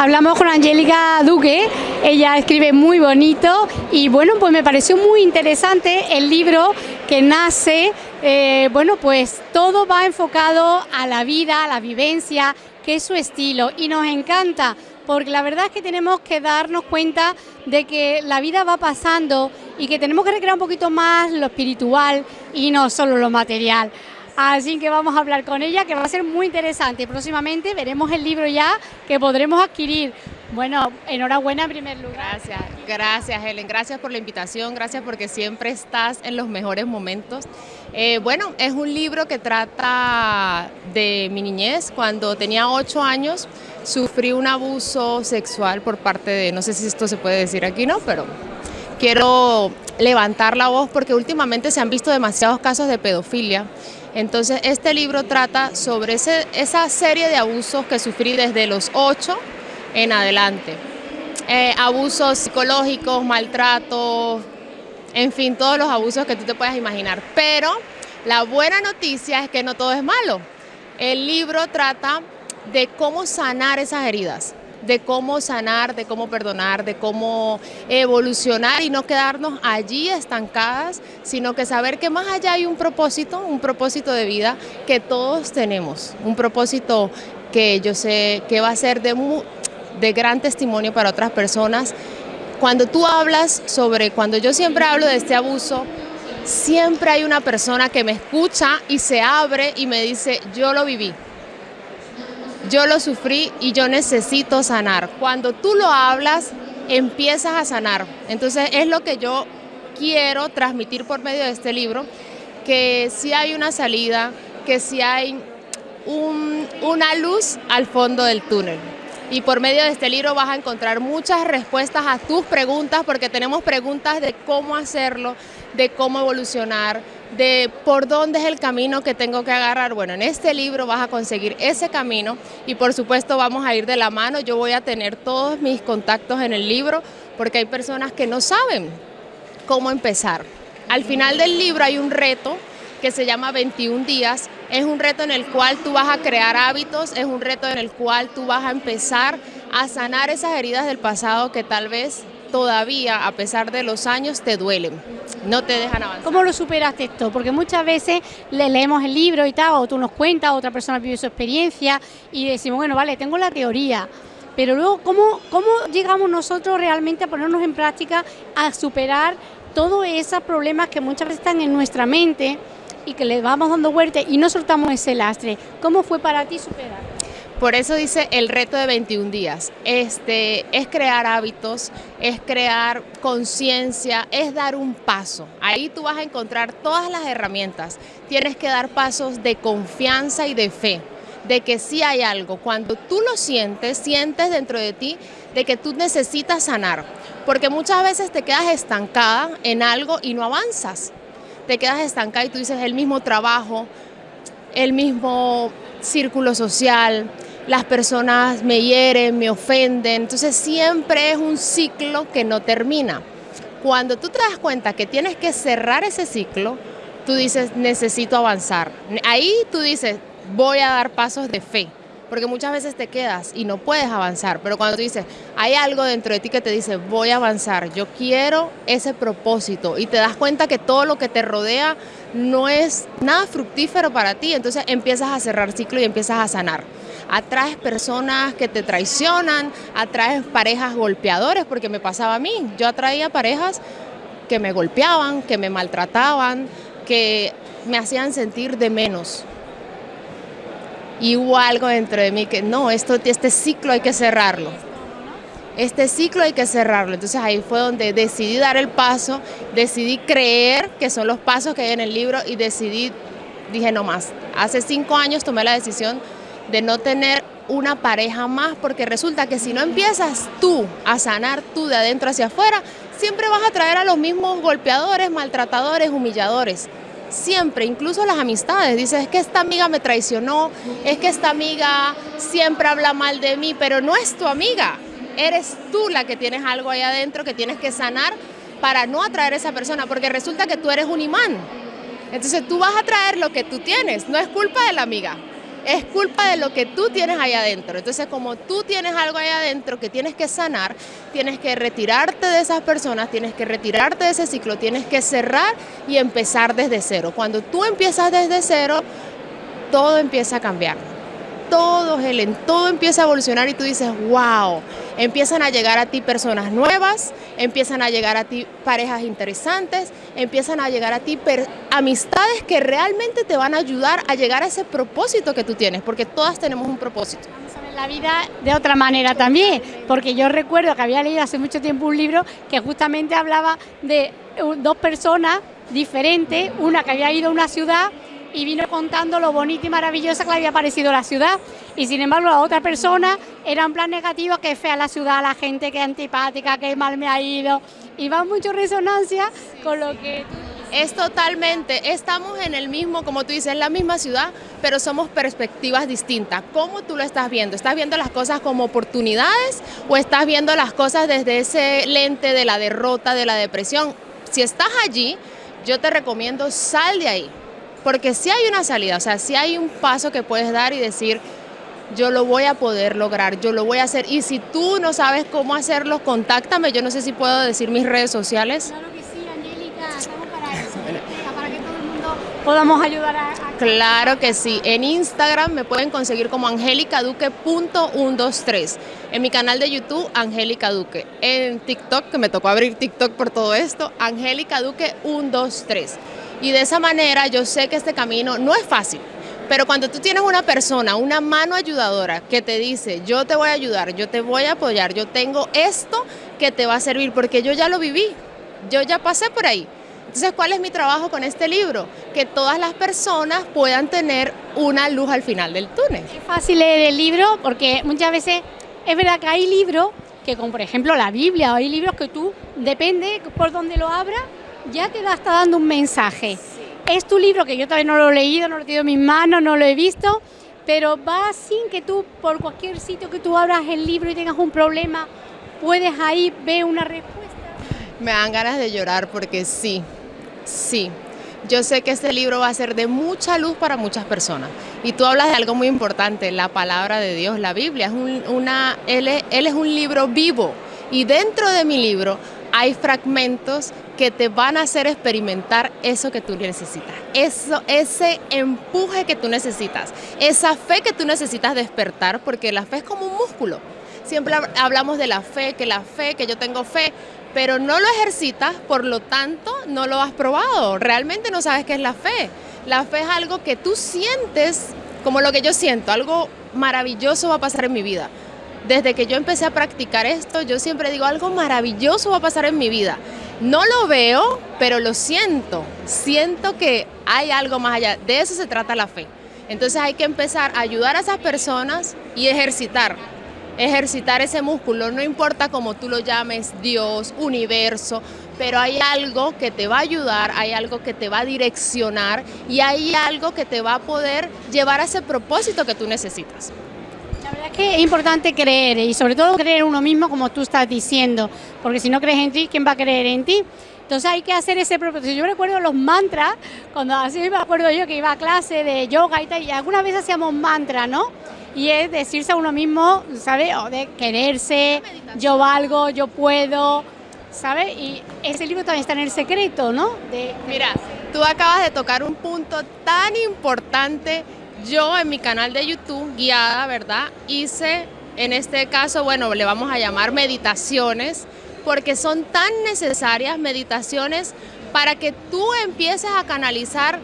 Hablamos con Angélica Duque, ella escribe muy bonito y bueno, pues me pareció muy interesante el libro que nace, eh, bueno, pues todo va enfocado a la vida, a la vivencia, que es su estilo y nos encanta porque la verdad es que tenemos que darnos cuenta de que la vida va pasando y que tenemos que recrear un poquito más lo espiritual y no solo lo material. Así que vamos a hablar con ella, que va a ser muy interesante. Próximamente veremos el libro ya que podremos adquirir. Bueno, enhorabuena en primer lugar. Gracias, gracias Helen, gracias por la invitación, gracias porque siempre estás en los mejores momentos. Eh, bueno, es un libro que trata de mi niñez. Cuando tenía ocho años sufrí un abuso sexual por parte de, no sé si esto se puede decir aquí, ¿no? Pero quiero levantar la voz porque últimamente se han visto demasiados casos de pedofilia entonces este libro trata sobre esa serie de abusos que sufrí desde los 8 en adelante. Eh, abusos psicológicos, maltratos, en fin, todos los abusos que tú te puedas imaginar. Pero la buena noticia es que no todo es malo. El libro trata de cómo sanar esas heridas de cómo sanar, de cómo perdonar, de cómo evolucionar y no quedarnos allí estancadas, sino que saber que más allá hay un propósito, un propósito de vida que todos tenemos, un propósito que yo sé que va a ser de, gran testimonio para otras personas. Cuando tú hablas sobre, cuando yo siempre hablo de este abuso, siempre hay una persona que me escucha y se abre y me dice, yo lo viví yo lo sufrí y yo necesito sanar. Cuando tú lo hablas, empiezas a sanar. Entonces es lo que yo quiero transmitir por medio de este libro, que si hay una salida, que si hay una luz al fondo del túnel. Y por medio de este libro vas a encontrar muchas respuestas a tus preguntas, porque tenemos preguntas de cómo hacerlo, de cómo evolucionar, de por dónde es el camino que tengo que agarrar. Bueno, en este libro vas a conseguir ese camino y por supuesto vamos a ir de la mano. Yo voy a tener todos mis contactos en el libro porque hay personas que no saben cómo empezar. Al final del libro hay un reto que se llama 21 días. Es un reto en el cual tú vas a crear hábitos, es un reto en el cual tú vas a empezar a sanar esas heridas del pasado que tal vez todavía, a pesar de los años, te duelen, no te dejan avanzar. ¿Cómo lo superaste esto? Porque muchas veces le leemos el libro y tal, o tú nos cuentas, otra persona vive su experiencia y decimos, bueno, vale, tengo la teoría, pero luego, ¿cómo, cómo llegamos nosotros realmente a ponernos en práctica, a superar todos esos problemas que muchas veces están en nuestra mente y que le vamos dando vuelta y no soltamos ese lastre? ¿Cómo fue para ti superar? Por eso dice el reto de 21 días. Este, es crear hábitos, es crear conciencia, es dar un paso. Ahí tú vas a encontrar todas las herramientas. Tienes que dar pasos de confianza y de fe, de que sí hay algo. Cuando tú lo sientes, sientes dentro de ti de que tú necesitas sanar. Porque muchas veces te quedas estancada en algo y no avanzas. Te quedas estancada y tú dices el mismo trabajo, el mismo círculo social, las personas me hieren, me ofenden, entonces siempre es un ciclo que no termina. Cuando tú te das cuenta que tienes que cerrar ese ciclo, tú dices, necesito avanzar. Ahí tú dices, voy a dar pasos de fe, porque muchas veces te quedas y no puedes avanzar, pero cuando tú dices, hay algo dentro de ti que te dice, voy a avanzar, yo quiero ese propósito, y te das cuenta que todo lo que te rodea no es nada fructífero para ti, entonces empiezas a cerrar ciclo y empiezas a sanar atraes personas que te traicionan, atraes parejas golpeadores, porque me pasaba a mí, yo atraía parejas que me golpeaban, que me maltrataban, que me hacían sentir de menos. Y hubo algo dentro de mí que no, esto, este ciclo hay que cerrarlo. Este ciclo hay que cerrarlo. Entonces ahí fue donde decidí dar el paso, decidí creer que son los pasos que hay en el libro y decidí, dije no más. Hace cinco años tomé la decisión de no tener una pareja más, porque resulta que si no empiezas tú a sanar tú de adentro hacia afuera, siempre vas a traer a los mismos golpeadores, maltratadores, humilladores. Siempre, incluso las amistades. Dices, es que esta amiga me traicionó, es que esta amiga siempre habla mal de mí, pero no es tu amiga. Eres tú la que tienes algo ahí adentro que tienes que sanar para no atraer a esa persona, porque resulta que tú eres un imán. Entonces tú vas a traer lo que tú tienes, no es culpa de la amiga, es culpa de lo que tú tienes ahí adentro. Entonces, como tú tienes algo ahí adentro que tienes que sanar, tienes que retirarte de esas personas, tienes que retirarte de ese ciclo, tienes que cerrar y empezar desde cero. Cuando tú empiezas desde cero, todo empieza a cambiar. Todo, Helen, todo empieza a evolucionar y tú dices, wow, empiezan a llegar a ti personas nuevas, empiezan a llegar a ti parejas interesantes, empiezan a llegar a ti amistades que realmente te van a ayudar a llegar a ese propósito que tú tienes, porque todas tenemos un propósito la vida de otra manera también, porque yo recuerdo que había leído hace mucho tiempo un libro que justamente hablaba de dos personas diferentes, una que había ido a una ciudad y vino contando lo bonita y maravillosa que le había parecido la ciudad. Y sin embargo, la otra persona era un plan negativo, que fea la ciudad, la gente que es antipática, que mal me ha ido. Y va mucho resonancia con lo que es totalmente, estamos en el mismo, como tú dices, en la misma ciudad, pero somos perspectivas distintas. ¿Cómo tú lo estás viendo? ¿Estás viendo las cosas como oportunidades o estás viendo las cosas desde ese lente de la derrota, de la depresión? Si estás allí, yo te recomiendo sal de ahí, porque si hay una salida, o sea, si hay un paso que puedes dar y decir, yo lo voy a poder lograr, yo lo voy a hacer. Y si tú no sabes cómo hacerlo, contáctame. Yo no sé si puedo decir mis redes sociales. Claro que sí, Angélica, estamos para eso. para que todo el mundo podamos ayudar a, Claro que sí. En Instagram me pueden conseguir como angelicaduque.123. En mi canal de YouTube, Angélica Duque. En TikTok, que me tocó abrir TikTok por todo esto, Angélica Duque 123. Y de esa manera yo sé que este camino no es fácil, pero cuando tú tienes una persona, una mano ayudadora que te dice, yo te voy a ayudar, yo te voy a apoyar, yo tengo esto que te va a servir, porque yo ya lo viví, yo ya pasé por ahí. Entonces, ¿cuál es mi trabajo con este libro? Que todas las personas puedan tener una luz al final del túnel. Es fácil leer el libro porque muchas veces es verdad que hay libros que, como por ejemplo la Biblia, o hay libros que tú, depende por dónde lo abras, ya te está dando un mensaje. Es tu libro que yo todavía no lo he leído, no lo he tenido en mis manos, no lo he visto, pero va sin que tú, por cualquier sitio que tú abras el libro y tengas un problema, puedes ahí ver una respuesta. Me dan ganas de llorar porque sí, sí. Yo sé que este libro va a ser de mucha luz para muchas personas. Y tú hablas de algo muy importante, la palabra de Dios, la Biblia. Es una, él, él es un libro vivo. Y dentro de mi libro hay fragmentos que te van a hacer experimentar eso que tú necesitas, eso, ese empuje que tú necesitas, esa fe que tú necesitas despertar, porque la fe es como un músculo. Siempre hablamos de la fe, que la fe, que yo tengo fe, pero no lo ejercitas, por lo tanto no lo has probado, realmente no sabes qué es la fe. La fe es algo que tú sientes como lo que yo siento, algo maravilloso va a pasar en mi vida desde que yo empecé a practicar esto, yo siempre digo, algo maravilloso va a pasar en mi vida. No lo veo, pero lo siento. Siento que hay algo más allá. De eso se trata la fe. Entonces hay que empezar a ayudar a esas personas y ejercitar. Ejercitar ese músculo, no importa cómo tú lo llames, Dios, universo, pero hay algo que te va a ayudar, hay algo que te va a direccionar y hay algo que te va a poder llevar a ese propósito que tú necesitas. Verdad es que es importante creer y sobre todo creer en uno mismo como tú estás diciendo, porque si no crees en ti, ¿quién va a creer en ti? Entonces hay que hacer ese propósito. Yo recuerdo los mantras, cuando así me acuerdo yo que iba a clase de yoga y tal, y alguna vez hacíamos mantras, ¿no? Y es decirse a uno mismo, ¿sabes? O de quererse, yo valgo, yo puedo, ¿sabes? Y ese libro también está en el secreto, ¿no? Mira, tú acabas de tocar un punto tan importante yo en mi canal de YouTube, guiada, ¿verdad? Hice, en este caso, bueno, le vamos a llamar meditaciones, porque son tan necesarias meditaciones para que tú empieces a canalizar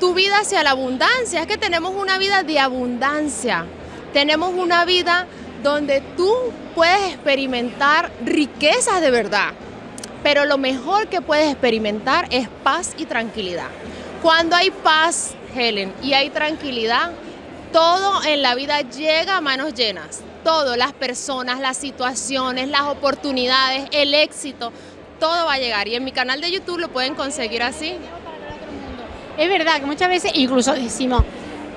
tu vida hacia la abundancia. Es que tenemos una vida de abundancia. Tenemos una vida donde tú puedes experimentar riquezas de verdad. Pero lo mejor que puedes experimentar es paz y tranquilidad. Cuando hay paz, Helen, y hay tranquilidad, todo en la vida llega a manos llenas. Todo, las personas, las situaciones, las oportunidades, el éxito, todo va a llegar. Y en mi canal de YouTube lo pueden conseguir así. Es verdad que muchas veces incluso decimos,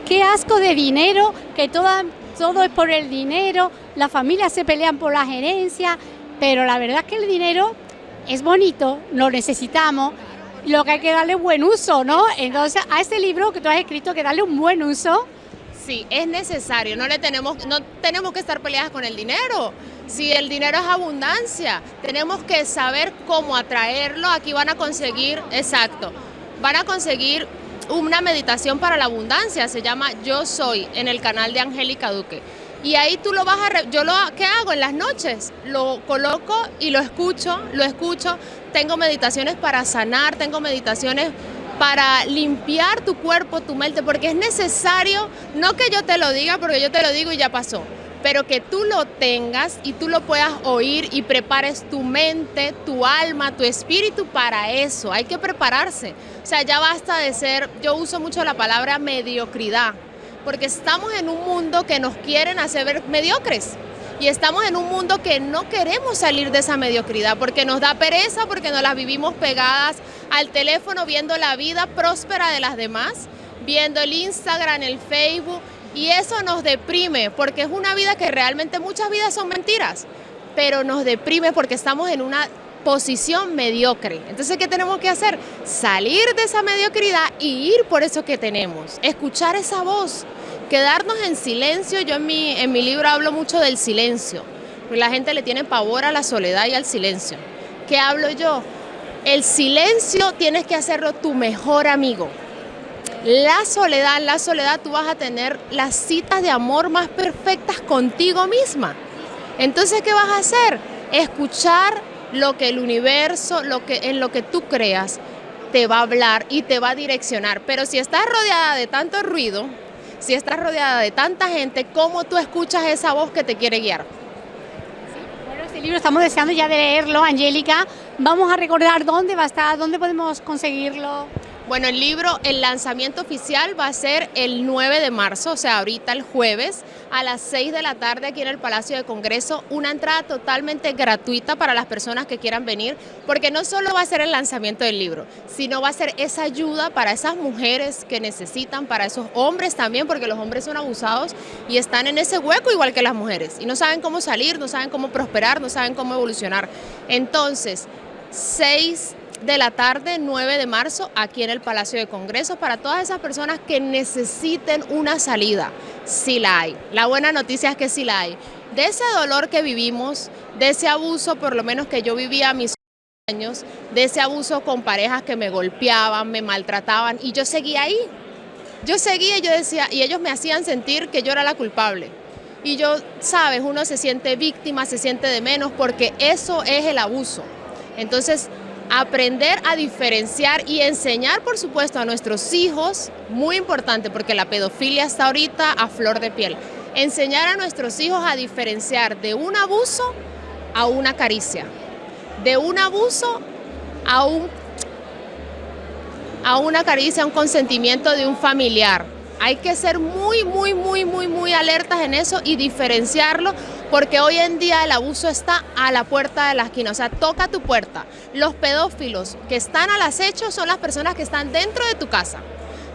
qué asco de dinero, que todo, es por el dinero, las familias se pelean por las herencias, pero la verdad es que el dinero es bonito, lo necesitamos, lo que hay que darle buen uso, ¿no? Entonces, a este libro que tú has escrito, que darle un buen uso, Sí, es necesario, no, le tenemos, no tenemos que estar peleadas con el dinero. Si el dinero es abundancia, tenemos que saber cómo atraerlo. Aquí van a conseguir, exacto, van a conseguir una meditación para la abundancia, se llama Yo Soy, en el canal de Angélica Duque. Y ahí tú lo vas a... Yo lo ¿qué hago? En las noches lo coloco y lo escucho, lo escucho. Tengo meditaciones para sanar, tengo meditaciones para limpiar tu cuerpo, tu mente, porque es necesario, no que yo te lo diga, porque yo te lo digo y ya pasó, pero que tú lo tengas y tú lo puedas oír y prepares tu mente, tu alma, tu espíritu para eso. Hay que prepararse. O sea, ya basta de ser, yo uso mucho la palabra mediocridad porque estamos en un mundo que nos quieren hacer mediocres. Y estamos en un mundo que no queremos salir de esa mediocridad, porque nos da pereza, porque nos las vivimos pegadas al teléfono viendo la vida próspera de las demás, viendo el Instagram, el Facebook, y eso nos deprime, porque es una vida que realmente muchas vidas son mentiras, pero nos deprime porque estamos en una posición mediocre. Entonces, ¿qué tenemos que hacer? Salir de esa mediocridad y ir por eso que tenemos. Escuchar esa voz, quedarnos en silencio. Yo en mi, en mi libro hablo mucho del silencio. La gente le tiene pavor a la soledad y al silencio. ¿Qué hablo yo? El silencio tienes que hacerlo tu mejor amigo. La soledad, la soledad tú vas a tener las citas de amor más perfectas contigo misma. Entonces, ¿qué vas a hacer? Escuchar lo que el universo, lo que, en lo que tú creas, te va a hablar y te va a direccionar. Pero si estás rodeada de tanto ruido, si estás rodeada de tanta gente, ¿cómo tú escuchas esa voz que te quiere guiar? bueno, este libro estamos deseando ya de leerlo, Angélica. Vamos a recordar dónde va a estar, dónde podemos conseguirlo. Bueno, el libro, el lanzamiento oficial va a ser el 9 de marzo, o sea, ahorita el jueves, a las 6 de la tarde aquí en el Palacio de Congreso. Una entrada totalmente gratuita para las personas que quieran venir, porque no solo va a ser el lanzamiento del libro, sino va a ser esa ayuda para esas mujeres que necesitan, para esos hombres también, porque los hombres son abusados y están en ese hueco igual que las mujeres, y no saben cómo salir, no saben cómo prosperar, no saben cómo evolucionar. Entonces, 6 de la tarde, 9 de marzo, aquí en el Palacio de Congreso, para todas esas personas que necesiten una salida. Sí la hay. La buena noticia es que sí la hay. De ese dolor que vivimos, de ese abuso, por lo menos que yo vivía a mis años, de ese abuso con parejas que me golpeaban, me maltrataban, y yo seguía ahí. Yo seguía y yo decía, y ellos me hacían sentir que yo era la culpable. Y yo, sabes, uno se siente víctima, se siente de menos, porque eso es el abuso. Entonces, aprender a diferenciar y enseñar, por supuesto, a nuestros hijos, muy importante porque la pedofilia está ahorita a flor de piel, enseñar a nuestros hijos a diferenciar de un abuso a una caricia, de un abuso a, un, a una caricia, a un consentimiento de un familiar. Hay que ser muy, muy, muy, muy, muy alertas en eso y diferenciarlo porque hoy en día el abuso está a la puerta de la esquina, o sea, toca tu puerta. Los pedófilos que están al acecho son las personas que están dentro de tu casa,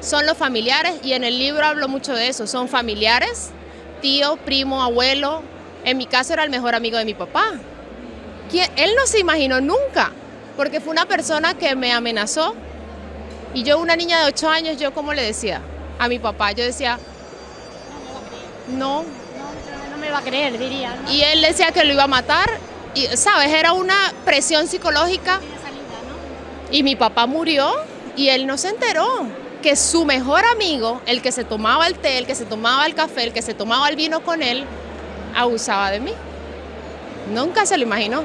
son los familiares y en el libro hablo mucho de eso, son familiares, tío, primo, abuelo, en mi caso era el mejor amigo de mi papá. Él no se imaginó nunca, porque fue una persona que me amenazó. Y yo, una niña de 8 años, yo como le decía a mi papá, yo decía, no, me va a creer, diría. Y él decía que lo iba a matar, y, ¿sabes? Era una presión psicológica. Y mi papá murió y él no se enteró que su mejor amigo, el que se tomaba el té, el que se tomaba el café, el que se tomaba el vino con él, abusaba de mí. Nunca se lo imaginó.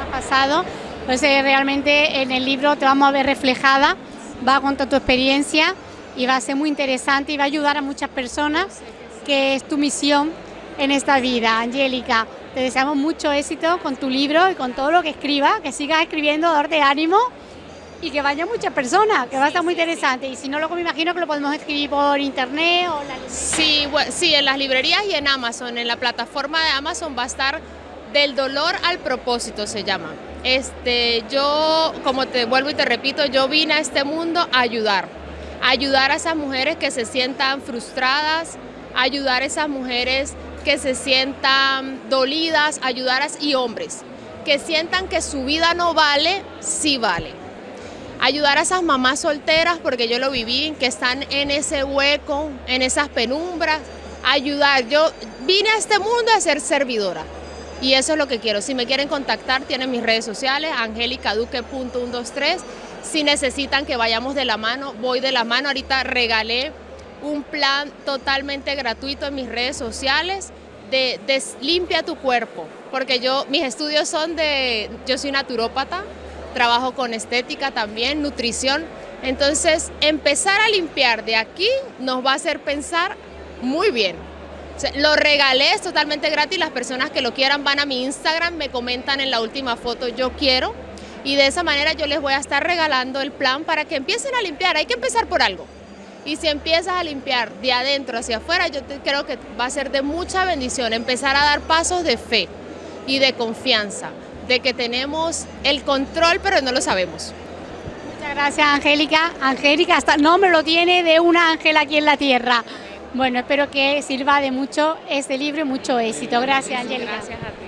Ha pasado, pues eh, realmente en el libro te vamos a ver reflejada, va a contar tu experiencia y va a ser muy interesante y va a ayudar a muchas personas que es tu misión en esta vida. Angélica, te deseamos mucho éxito con tu libro y con todo lo que escribas, que sigas escribiendo, darte ánimo y que vaya muchas personas, que va a estar muy interesante. Y si no, luego me imagino que lo podemos escribir por internet o la Sí, sí, en las librerías y en Amazon, en la plataforma de Amazon va a estar Del dolor al propósito se llama. Este, yo, como te vuelvo y te repito, yo vine a este mundo a ayudar, a ayudar a esas mujeres que se sientan frustradas, ayudar a esas mujeres que se sientan dolidas, ayudar a, y hombres que sientan que su vida no vale, sí vale. ayudar a esas mamás solteras, porque yo lo viví, que están en ese hueco, en esas penumbras, ayudar. Yo vine a este mundo a ser servidora. Y eso es lo que quiero. Si me quieren contactar, tienen mis redes sociales, angelicaduque.123. Si necesitan que vayamos de la mano, voy de la mano. Ahorita regalé un plan totalmente gratuito en mis redes sociales de, de limpia tu cuerpo, porque yo, mis estudios son de, yo soy naturópata, trabajo con estética también, nutrición, entonces empezar a limpiar de aquí nos va a hacer pensar muy bien. lo regalé, es totalmente gratis, las personas que lo quieran van a mi Instagram, me comentan en la última foto yo quiero y de esa manera yo les voy a estar regalando el plan para que empiecen a limpiar, hay que empezar por algo. Y si empiezas a limpiar de adentro hacia afuera, yo creo que va a ser de mucha bendición empezar a dar pasos de fe y de confianza, de que tenemos el control pero no lo sabemos. Muchas gracias Angélica. Angélica, hasta nombre lo tiene de una ángel aquí en la tierra. Bueno, espero que sirva de mucho este libro y mucho éxito. Gracias, Angélica. Gracias a ti.